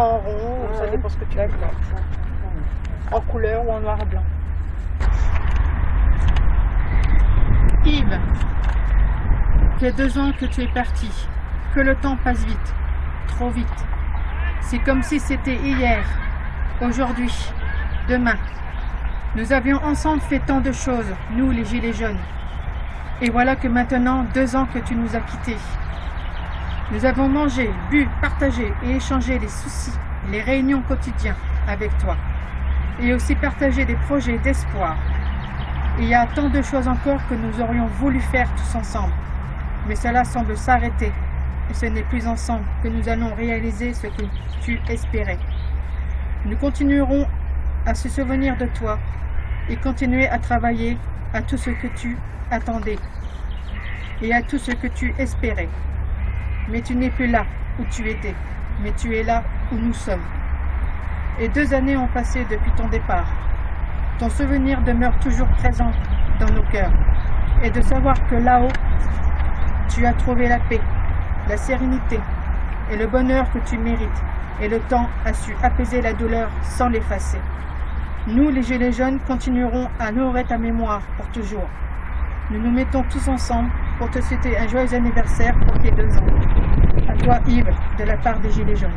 En rond, ça dépend ce que tu veux. En couleur ou en noir et blanc. Yves, il y a deux ans que tu es parti. Que le temps passe vite, trop vite. C'est comme si c'était hier, aujourd'hui, demain. Nous avions ensemble fait tant de choses, nous les Gilets jaunes. Et voilà que maintenant, deux ans que tu nous as quittés. Nous avons mangé, bu, partagé et échangé les soucis, les réunions quotidiennes avec toi. Et aussi partagé des projets d'espoir. Il y a tant de choses encore que nous aurions voulu faire tous ensemble. Mais cela semble s'arrêter. Et ce n'est plus ensemble que nous allons réaliser ce que tu espérais. Nous continuerons à se souvenir de toi et continuer à travailler à tout ce que tu attendais et à tout ce que tu espérais. Mais tu n'es plus là où tu étais, mais tu es là où nous sommes. Et deux années ont passé depuis ton départ. Ton souvenir demeure toujours présent dans nos cœurs. Et de savoir que là-haut, tu as trouvé la paix, la sérénité et le bonheur que tu mérites. Et le temps a su apaiser la douleur sans l'effacer. Nous, les Gilets jaunes, continuerons à honorer ta mémoire pour toujours. Nous nous mettons tous ensemble pour te souhaiter un joyeux anniversaire pour tes deux ans toi Yves, de la part des Gilets jaunes.